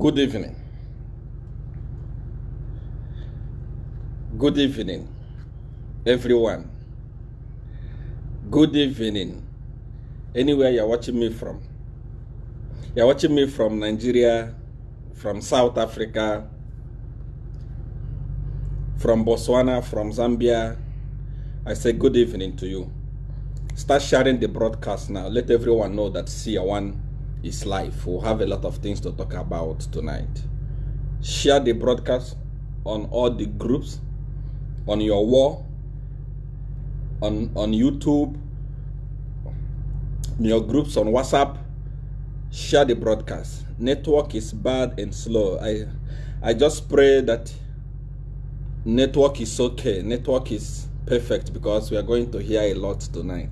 Good evening. Good evening, everyone. Good evening, anywhere you're watching me from. You're watching me from Nigeria, from South Africa, from Botswana, from Zambia. I say good evening to you. Start sharing the broadcast now. Let everyone know that Sia One is life. We'll have a lot of things to talk about tonight. Share the broadcast on all the groups, on your wall, on, on YouTube, your groups on WhatsApp. Share the broadcast. Network is bad and slow. I I just pray that network is okay. Network is perfect because we are going to hear a lot tonight.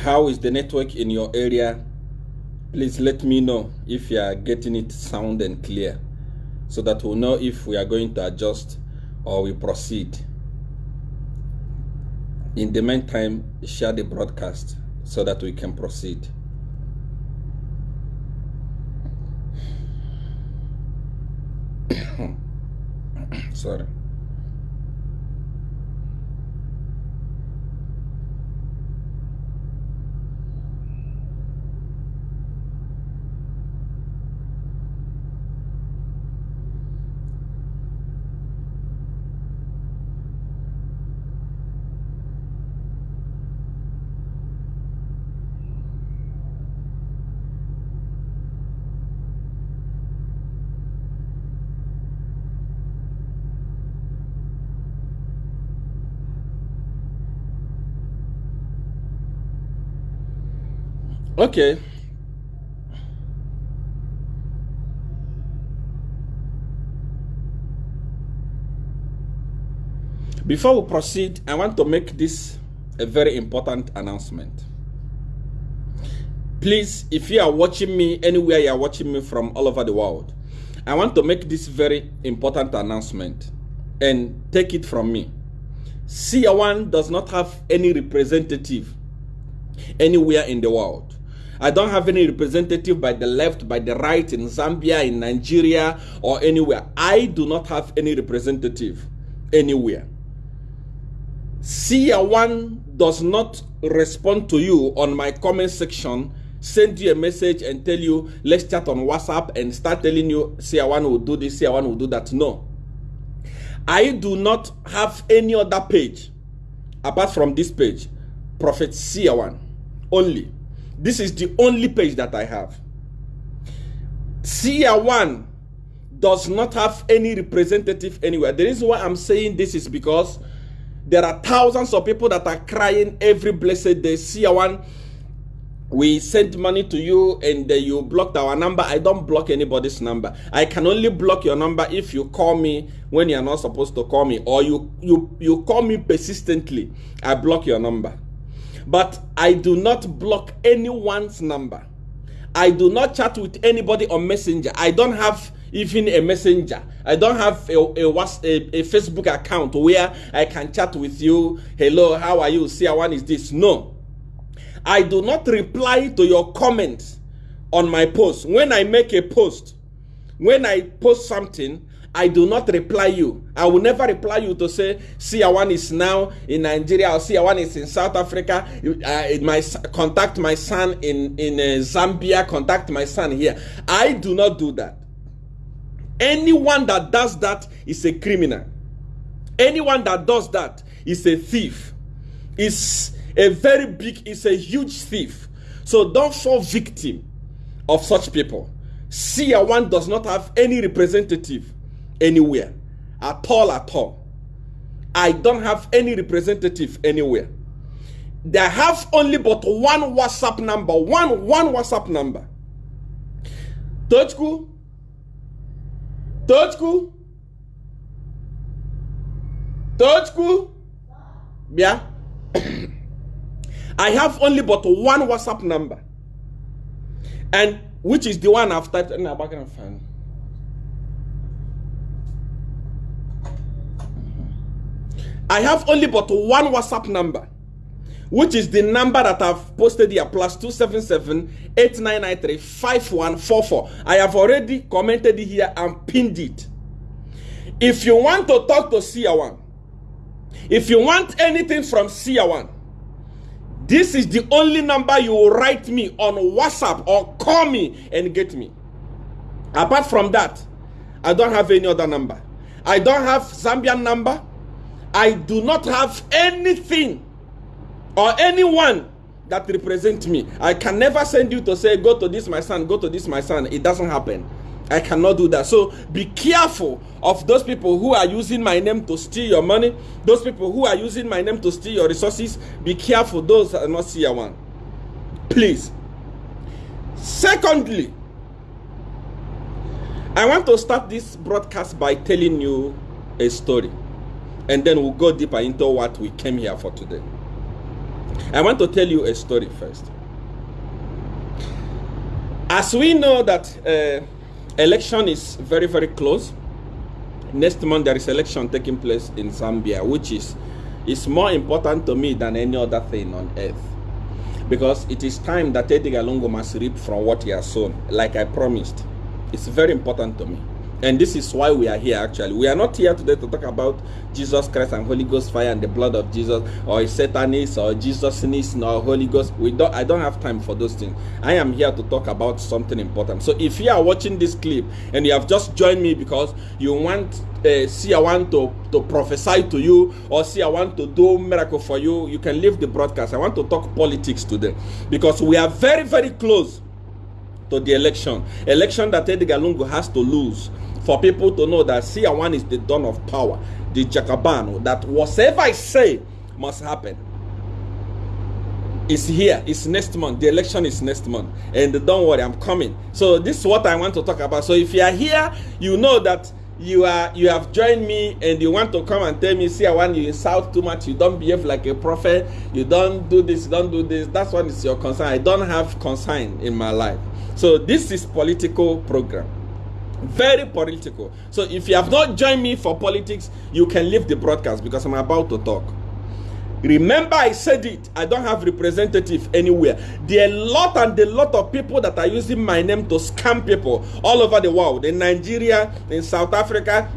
How is the network in your area? Please let me know if you are getting it sound and clear so that we'll know if we are going to adjust or we proceed. In the meantime share the broadcast so that we can proceed. Sorry Okay. Before we proceed, I want to make this a very important announcement. Please, if you are watching me anywhere you are watching me from all over the world, I want to make this very important announcement and take it from me. Sia One does not have any representative anywhere in the world. I don't have any representative by the left, by the right, in Zambia, in Nigeria, or anywhere. I do not have any representative anywhere. Sia One does not respond to you on my comment section, send you a message and tell you, let's chat on WhatsApp and start telling you, Sia One will do this, Sia One will do that. No. I do not have any other page apart from this page, Prophet Sia One only. This is the only page that I have. Sia One does not have any representative anywhere. The reason why I'm saying this is because there are thousands of people that are crying every blessed day. Sia One, we sent money to you and you blocked our number. I don't block anybody's number. I can only block your number if you call me when you're not supposed to call me or you, you, you call me persistently. I block your number. But I do not block anyone's number. I do not chat with anybody on Messenger. I don't have even a messenger. I don't have a, a, a, a, Facebook account where I can chat with you. Hello, how are you? See, one is this. No. I do not reply to your comments on my post. When I make a post, when I post something, I do not reply you. I will never reply you to say Sia1 is now in Nigeria or Sia1 is in South Africa. Uh, contact my son in in uh, Zambia. Contact my son here. I do not do that. Anyone that does that is a criminal. Anyone that does that is a thief. Is a very big. Is a huge thief. So don't fall victim of such people. Sia1 does not have any representative anywhere at all at all i don't have any representative anywhere they have only but one WhatsApp number. One one WhatsApp number. third school third school Tochku. school Yeah. I have only but one WhatsApp number. And which is the one I've typed in the background. I have only but one WhatsApp number, which is the number that I've posted here plus 277 8993 5144. I have already commented here and pinned it. If you want to talk to Sia1, if you want anything from Sia1, this is the only number you will write me on WhatsApp or call me and get me. Apart from that, I don't have any other number. I don't have Zambian number. I do not have anything or anyone that represent me. I can never send you to say, go to this, my son, go to this, my son. It doesn't happen. I cannot do that. So be careful of those people who are using my name to steal your money. Those people who are using my name to steal your resources. Be careful. Those are not Sia one. Please. Secondly, I want to start this broadcast by telling you a story. And then we'll go deeper into what we came here for today. I want to tell you a story first. As we know that uh, election is very, very close, next month there is election taking place in Zambia, which is, is more important to me than any other thing on earth. Because it is time that Edgar Lungu must reap from what he has sown, like I promised. It's very important to me. And this is why we are here actually. We are not here today to talk about Jesus Christ and Holy Ghost fire and the blood of Jesus or Satanist or Jesusness or Holy Ghost. We don't I don't have time for those things. I am here to talk about something important. So if you are watching this clip and you have just joined me because you want uh, see I want to, to prophesy to you or see I want to do miracle for you, you can leave the broadcast. I want to talk politics today because we are very, very close to the election. Election that Edgar Lungu has to lose for people to know that CR1 is the dawn of power, the Jacobano, that whatever I say must happen. It's here, it's next month. The election is next month. And don't worry, I'm coming. So this is what I want to talk about. So if you are here, you know that you are you have joined me and you want to come and tell me see i want you insult too much. You don't behave like a prophet. You don't do this you don't do this. That's what is your concern. I don't have concern in my life. So this is political program. Very political. So if you have not joined me for politics, you can leave the broadcast because I'm about to talk. Remember, I said it. I don't have representative anywhere. There are a lot and a lot of people that are using my name to scam people all over the world. In Nigeria, in South Africa,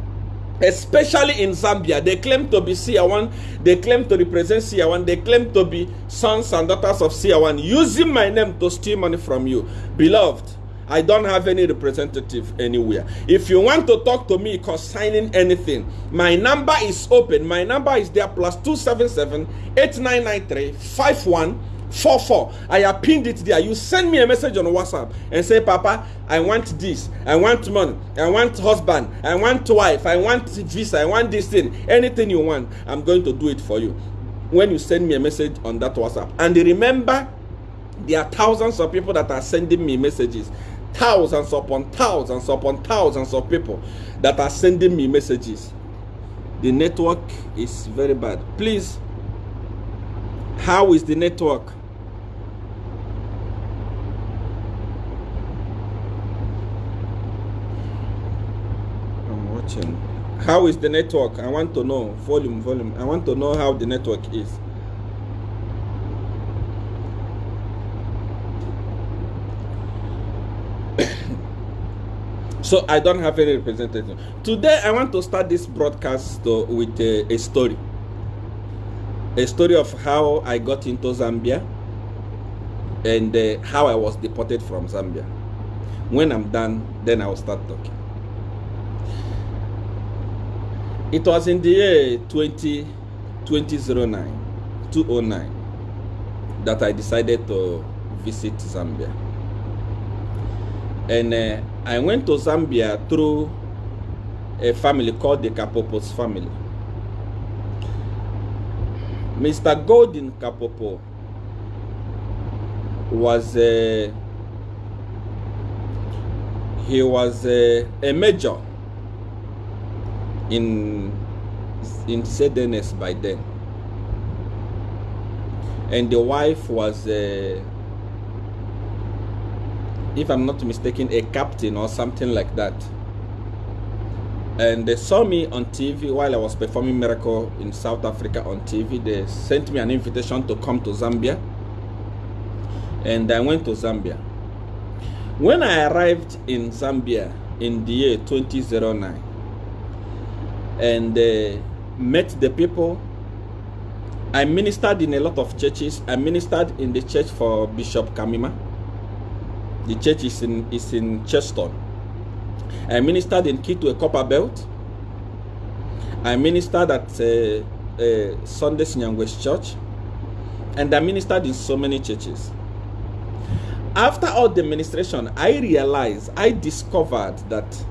especially in Zambia. They claim to be CR1. They claim to represent CR1. They claim to be sons and daughters of CR1, using my name to steal money from you. Beloved, I don't have any representative anywhere. If you want to talk to me concerning anything, my number is open. My number is there plus 277 8993 5144. I have pinned it there. You send me a message on WhatsApp and say, Papa, I want this. I want money. I want husband. I want wife. I want visa. I want this thing. Anything you want, I'm going to do it for you. When you send me a message on that WhatsApp. And remember, there are thousands of people that are sending me messages thousands upon thousands upon thousands of people that are sending me messages. The network is very bad. Please, how is the network? I'm watching. How is the network? I want to know. Volume, volume. I want to know how the network is. So I don't have any representative. Today, I want to start this broadcast with a, a story. A story of how I got into Zambia and uh, how I was deported from Zambia. When I'm done, then I will start talking. It was in the year 20, 2009, 2009 that I decided to visit Zambia and uh, I went to Zambia through a family called the Kapopos family. Mr. Golden Kapopo was a he was a, a major in in ZNS by then and the wife was a, if i'm not mistaken a captain or something like that and they saw me on TV while I was performing Miracle in South Africa on TV. They sent me an invitation to come to Zambia, and I went to Zambia. When I arrived in Zambia in the year 2009 and uh, met the people, I ministered in a lot of churches. I ministered in the church for Bishop Kamima. The church is in is in Chelston I ministered in Kitwe Copper Belt. I ministered at uh, uh, Sunday Nyangwes Church. And I ministered in so many churches. After all the ministration, I realized, I discovered that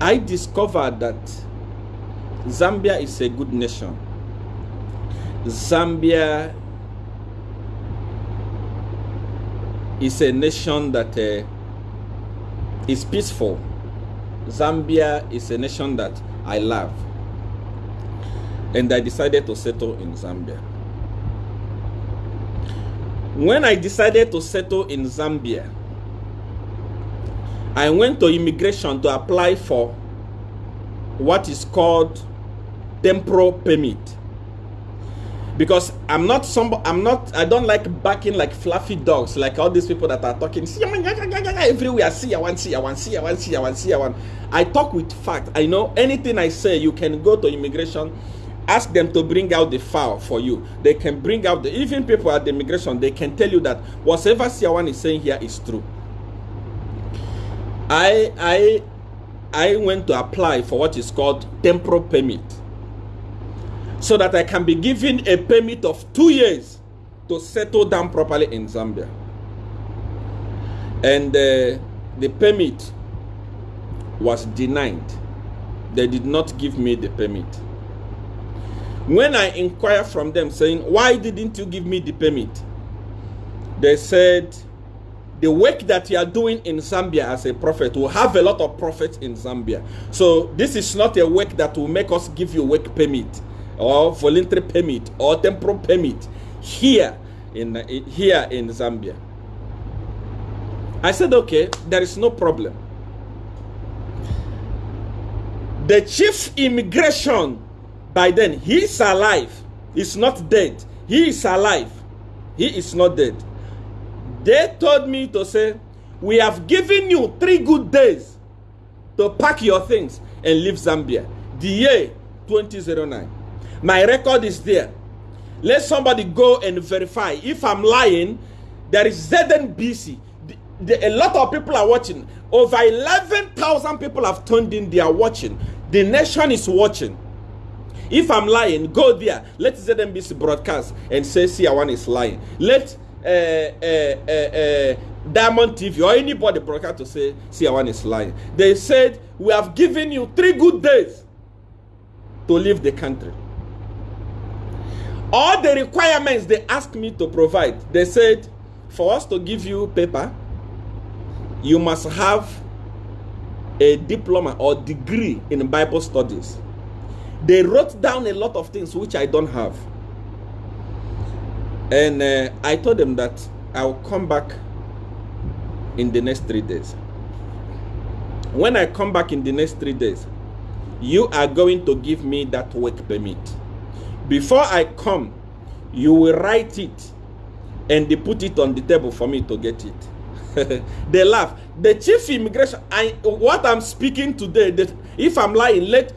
I discovered that Zambia is a good nation. Zambia is a nation that uh, is peaceful. Zambia is a nation that I love. And I decided to settle in Zambia. When I decided to settle in Zambia, I went to immigration to apply for what is called temporal permit because I'm not some I'm not I don't like backing like fluffy dogs like all these people that are talking everywhere see I want see I want see I want see I want see I want I talk with fact. I know anything I say you can go to immigration ask them to bring out the file for you. They can bring out the even people at the immigration they can tell you that whatever Siawan is saying here is true. I I I went to apply for what is called temporal permit so that I can be given a permit of two years to settle down properly in Zambia. And uh, the permit was denied. They did not give me the permit. When I inquired from them saying, why didn't you give me the permit? They said, the work that you are doing in Zambia as a prophet will have a lot of prophets in Zambia. So this is not a work that will make us give you work permit or voluntary permit or temporal permit here in here in Zambia. I said, okay, there is no problem. The chief immigration by then, he is alive. He's not dead. He is alive. He is not dead. They told me to say, we have given you three good days to pack your things and leave Zambia. The year 2009. My record is there. Let somebody go and verify. If I'm lying, there is ZNBC. The, the, a lot of people are watching. Over 11,000 people have tuned in. They are watching. The nation is watching. If I'm lying, go there. Let ZNBC broadcast and say CR1 is lying. Let uh, uh, uh, Diamond TV or anybody broadcast to say CR1 is lying. They said, We have given you three good days to leave the country all the requirements they asked me to provide they said for us to give you paper you must have a diploma or degree in bible studies. They wrote down a lot of things which i don't have. And uh, i told them that i'll come back in the next three days. When i come back in the next three days you are going to give me that work permit before I come, you will write it and they put it on the table for me to get it. they laugh. The chief immigration, I what I'm speaking today, that if I'm lying, let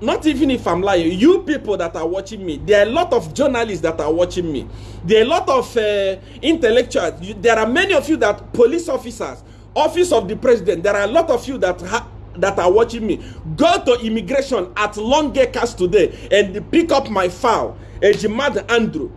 not even if I'm lying, you people that are watching me, there are a lot of journalists that are watching me. There are a lot of uh, intellectuals. There are many of you that police officers, office of the president. There are a lot of you that that are watching me, go to immigration at Long Acres today and pick up my file. Ejimadu Andrew.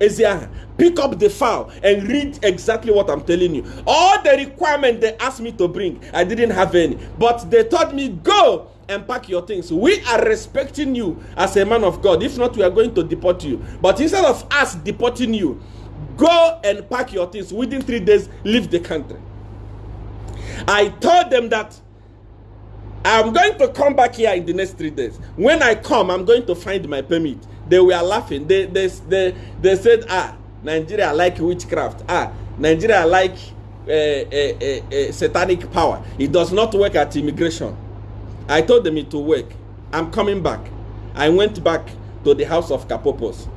Eziah, pick up the file and read exactly what I'm telling you. All the requirements they asked me to bring, I didn't have any. But they told me, go and pack your things. We are respecting you as a man of God. If not, we are going to deport you. But instead of us deporting you, Go and pack your things. Within three days, leave the country. I told them that I'm going to come back here in the next three days. When I come, I'm going to find my permit. They were laughing. They, they, they, they said, ah, Nigeria like witchcraft. Ah, Nigeria like uh, uh, uh, satanic power. It does not work at immigration. I told them it will work. I'm coming back. I went back to the house of Kapopos.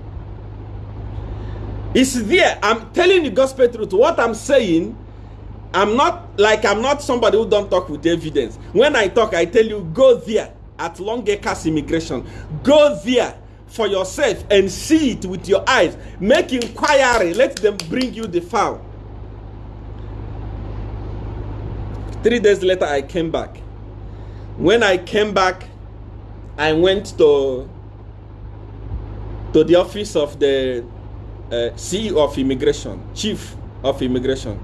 It's there. I'm telling the gospel truth. What I'm saying, I'm not like I'm not somebody who don't talk with evidence. When I talk, I tell you, go there at Long Acres Immigration. Go there for yourself and see it with your eyes. Make inquiry. Let them bring you the file. Three days later, I came back. When I came back, I went to to the office of the uh, CEO of immigration, chief of immigration.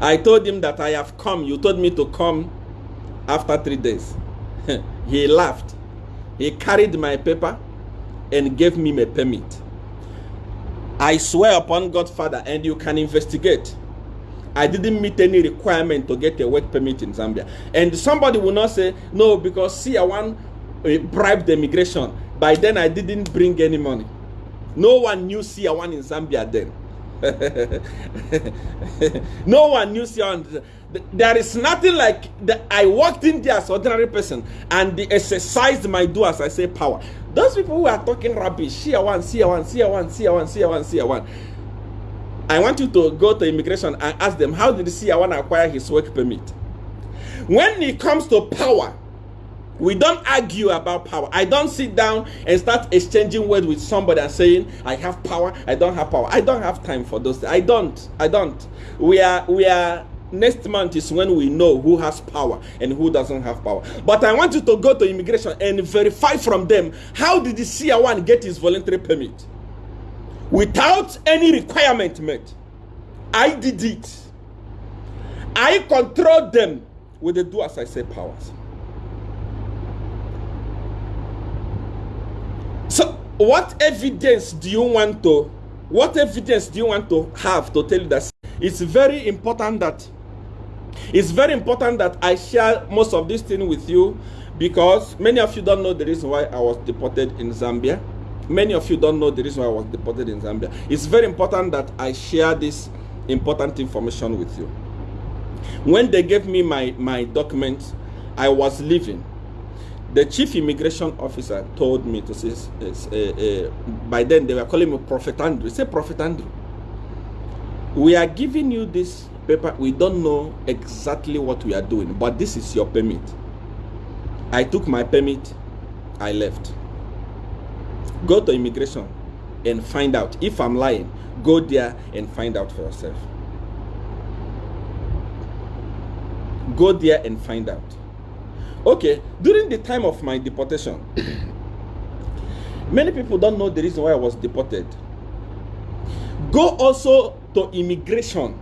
I told him that I have come. You told me to come after three days. he laughed. He carried my paper and gave me my permit. I swear upon God's Father, and you can investigate. I didn't meet any requirement to get a work permit in Zambia. And somebody will not say, no, because see, I want uh, the immigration. By then, I didn't bring any money. No one knew CR1 in Zambia then. no one knew CR1. There is nothing like that. I walked in there as ordinary person and they exercised my do as I say power. Those people who are talking rubbish, CR1, CR1, CR1, CR1, CR1, CR1. I want you to go to immigration and ask them how did CR1 acquire his work permit? When it comes to power, we don't argue about power. I don't sit down and start exchanging words with somebody and saying, I have power, I don't have power. I don't have time for those. I don't. I don't. We are we are next month is when we know who has power and who doesn't have power. But I want you to go to immigration and verify from them how did the CR1 get his voluntary permit? Without any requirement met. I did it. I controlled them with the do as I say powers. What evidence do you want to? What evidence do you want to have to tell you that it's very important that it's very important that I share most of this thing with you because many of you don't know the reason why I was deported in Zambia. Many of you don't know the reason why I was deported in Zambia. It's very important that I share this important information with you. When they gave me my, my documents, I was leaving the chief immigration officer told me to say, uh, uh, by then they were calling me Prophet Andrew. Say, Prophet Andrew, we are giving you this paper. We don't know exactly what we are doing, but this is your permit. I took my permit, I left. Go to immigration and find out. If I'm lying, go there and find out for yourself. Go there and find out. Okay, during the time of my deportation, many people don't know the reason why I was deported. Go also to immigration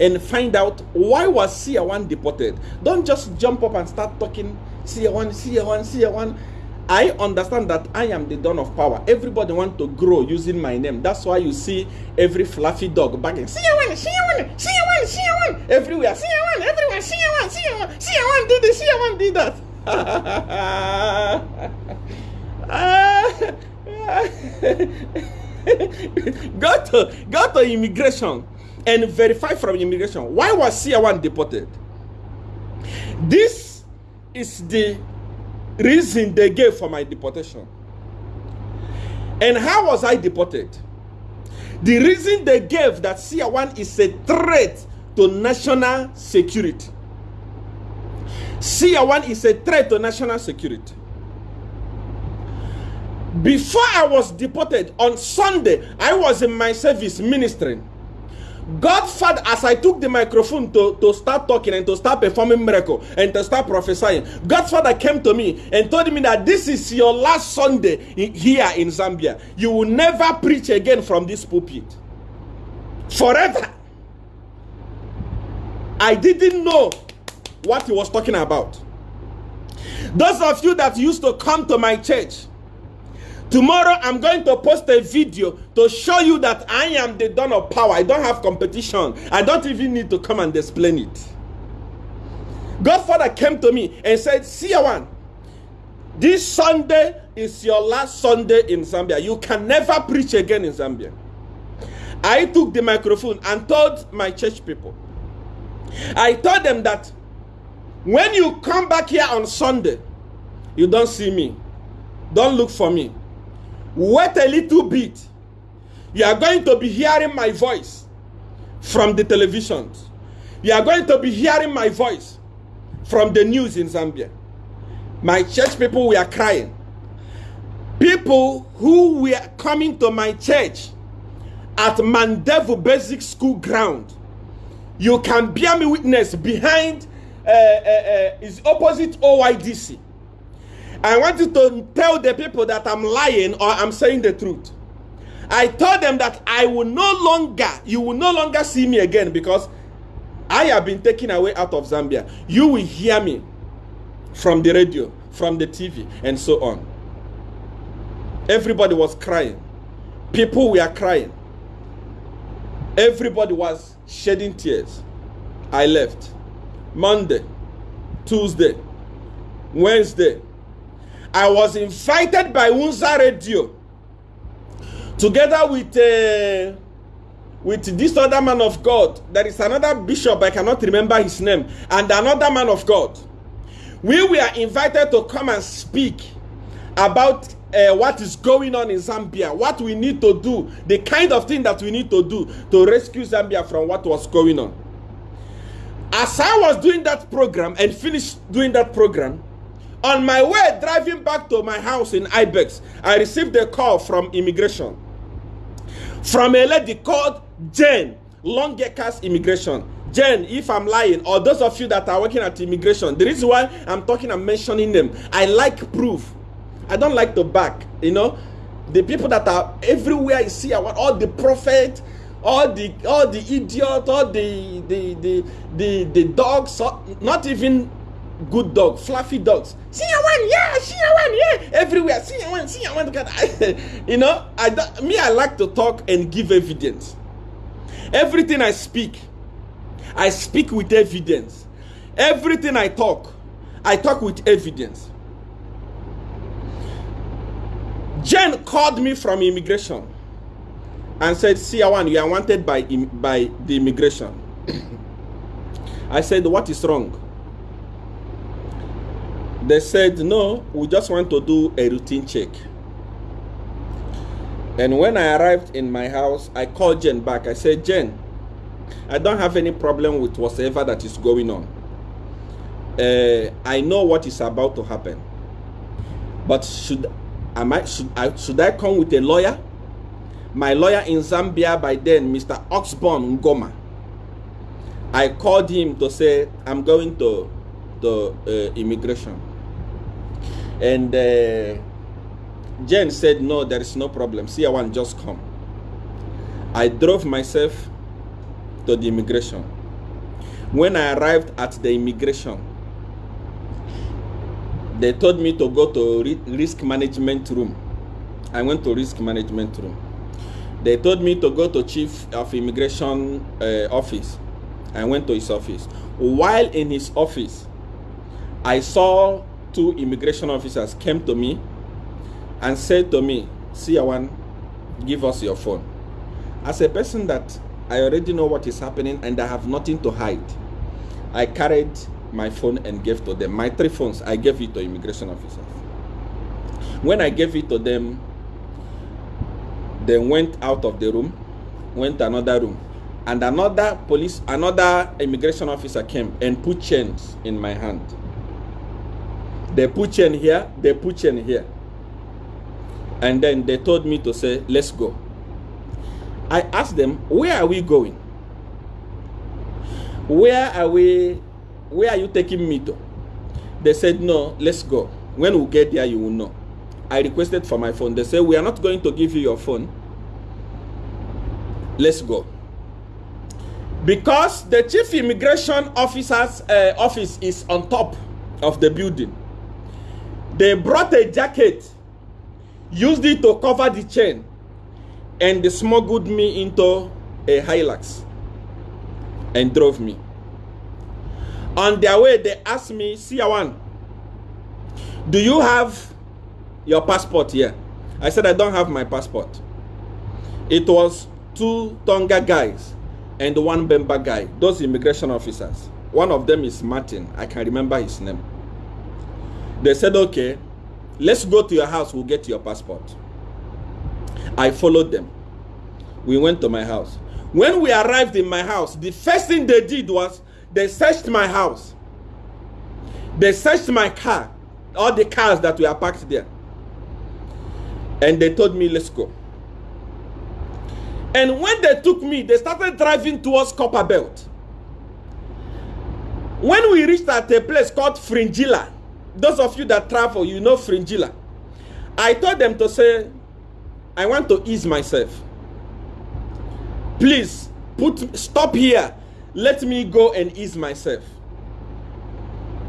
and find out why was CR1 deported. Don't just jump up and start talking CR1, CR1, CR1. I understand that I am the dawn of power. Everybody want to grow using my name. That's why you see every fluffy dog barking. CR1, CR1, CR1, CR1. Everywhere, CR1, everywhere, CR1, CR1, CR1 did this, CR1 did that. go to go to immigration and verify from immigration why was CR1 deported. This is the reason they gave for my deportation. And how was I deported? The reason they gave that CR1 is a threat to national security. CR1 is a threat to national security. Before I was deported on Sunday, I was in my service ministering. Godfather, as I took the microphone to, to start talking and to start performing miracle and to start prophesying, Godfather came to me and told me that this is your last Sunday here in Zambia. You will never preach again from this pulpit. Forever. I didn't know what he was talking about. Those of you that used to come to my church Tomorrow, I'm going to post a video to show you that I am the dawn of power. I don't have competition. I don't even need to come and explain it. Godfather came to me and said, See, one, this Sunday is your last Sunday in Zambia. You can never preach again in Zambia. I took the microphone and told my church people, I told them that when you come back here on Sunday, you don't see me. Don't look for me. Wait a little bit. You are going to be hearing my voice from the televisions. You are going to be hearing my voice from the news in Zambia. My church people were crying. People who were coming to my church at Mandevu Basic School ground. You can bear me witness behind uh, uh, uh, is opposite OYDC. I want you to tell the people that I'm lying or I'm saying the truth. I told them that I will no longer, you will no longer see me again because I have been taken away out of Zambia. You will hear me from the radio, from the TV, and so on. Everybody was crying. People were crying. Everybody was shedding tears. I left. Monday, Tuesday, Wednesday. I was invited by Unza Radio together with uh, with this other man of God. There is another bishop, I cannot remember his name, and another man of God. We were invited to come and speak about uh, what is going on in Zambia, what we need to do, the kind of thing that we need to do to rescue Zambia from what was going on. As I was doing that program and finished doing that program, on my way driving back to my house in Ibex, I received a call from immigration. From a lady called Jane, Longekas Immigration. Jen, if I'm lying, or those of you that are working at immigration, the reason why I'm talking and mentioning them, I like proof. I don't like to back, you know. The people that are everywhere, you see, all the prophet, all the all the idiot, all the the the the, the dogs, not even good dog, fluffy dogs. One, yeah, one, yeah, everywhere. One, see one. you know, I me, I like to talk and give evidence. Everything I speak, I speak with evidence. Everything I talk, I talk with evidence. Jen called me from immigration and said, Siawan, you are wanted by, by the immigration. I said, what is wrong? They said, no, we just want to do a routine check. And when I arrived in my house, I called Jen back. I said, Jen, I don't have any problem with whatever that is going on. Uh, I know what is about to happen. But should Am I should I should I come with a lawyer? My lawyer in Zambia by then, Mr. Oxborn Ngoma. I called him to say I'm going to the uh, immigration, and uh, Jen said no, there is no problem. See, I want just come. I drove myself to the immigration. When I arrived at the immigration, they told me to go to risk management room. I went to risk management room. They told me to go to chief of immigration uh, office. I went to his office. While in his office, I saw two immigration officers came to me and said to me, Siawan, give us your phone. As a person that I already know what is happening and I have nothing to hide, I carried my phone and gave to them. My three phones, I gave it to immigration officers. When I gave it to them, they went out of the room, went to another room, and another police, another immigration officer came and put chains in my hand. They put chain here, they put chain here. And then they told me to say, let's go. I asked them, where are we going? Where are we where are you taking me to? They said, no, let's go. When we get there, you will know. I requested for my phone. They said, we are not going to give you your phone. Let's go. Because the chief immigration officer's uh, office is on top of the building. They brought a jacket used it to cover the chain, and they smuggled me into a Hilux and drove me. On their way, they asked me, Siawan, do you have your passport here? I said, I don't have my passport. It was two Tonga guys and one Bemba guy, those immigration officers. One of them is Martin. I can remember his name. They said, okay, let's go to your house. We'll get your passport. I followed them. We went to my house. When we arrived in my house, the first thing they did was they searched my house. They searched my car, all the cars that were parked there. And they told me, let's go. And when they took me, they started driving towards Copper Belt. When we reached at a place called Fringilla, those of you that travel, you know Fringilla. I told them to say, I want to ease myself. Please, put stop here. Let me go and ease myself.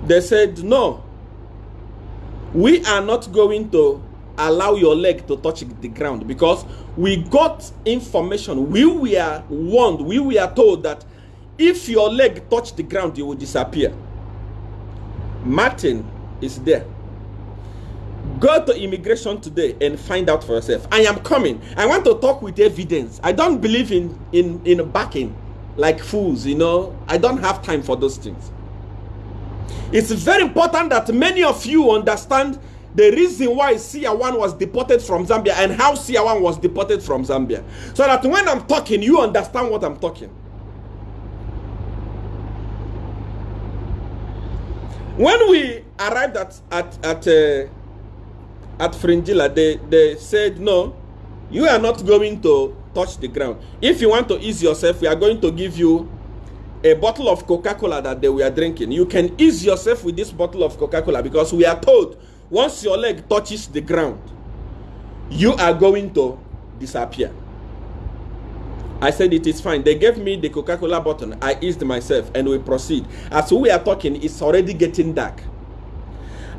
They said, No. We are not going to allow your leg to touch the ground because we got information. We were warned, we were told that if your leg touch the ground, you will disappear. Martin is there. Go to immigration today and find out for yourself. I am coming. I want to talk with evidence. I don't believe in in in backing like fools, you know. I don't have time for those things. It's very important that many of you understand the reason why Siawan was deported from Zambia and how Siawan was deported from Zambia. So that when I'm talking, you understand what I'm talking. When we arrived at at at uh, at Fringilla, they they said no, you are not going to touch the ground. If you want to ease yourself, we are going to give you a bottle of Coca-Cola that they were drinking. You can ease yourself with this bottle of Coca-Cola because we are told once your leg touches the ground, you are going to disappear. I said it is fine. They gave me the Coca-Cola bottle. I eased myself and we proceed. As we are talking, it's already getting dark.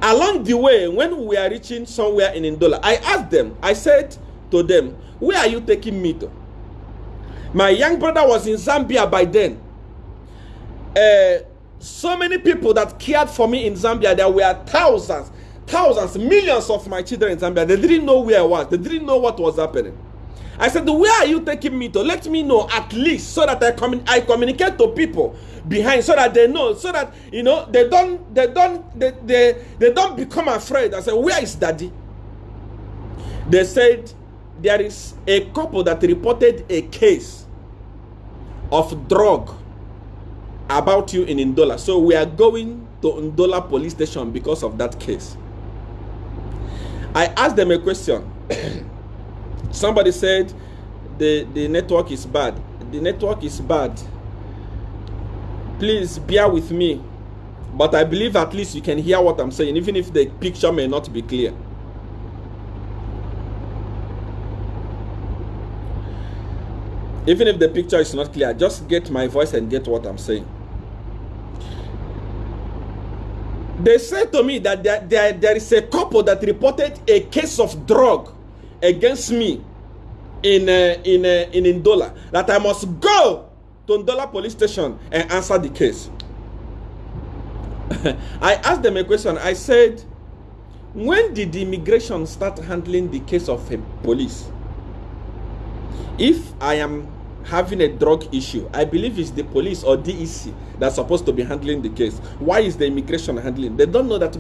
Along the way, when we are reaching somewhere in Ndola, I asked them, I said to them, where are you taking me to? My young brother was in Zambia by then. Uh, so many people that cared for me in Zambia, there were thousands, thousands, millions of my children in Zambia. They didn't know where I was. They didn't know what was happening. I said, where are you taking me to? Let me know at least so that I, commun I communicate to people behind so that they know, so that, you know, they don't, they don't, they, they, they don't become afraid. I said, where is daddy? They said, there is a couple that reported a case of drug about you in Ndola. So we are going to Ndola police station because of that case. I asked them a question. Somebody said the, the network is bad. The network is bad. Please bear with me. But I believe at least you can hear what I'm saying, even if the picture may not be clear. Even if the picture is not clear, just get my voice and get what I'm saying. They said to me that there, there, there is a couple that reported a case of drug against me in uh, in uh, in Ndola that I must go to Ndola police station and answer the case. I asked them a question. I said, when did the immigration start handling the case of a police? If I am having a drug issue, I believe it's the police or DEC that's supposed to be handling the case. Why is the immigration handling? They don't know that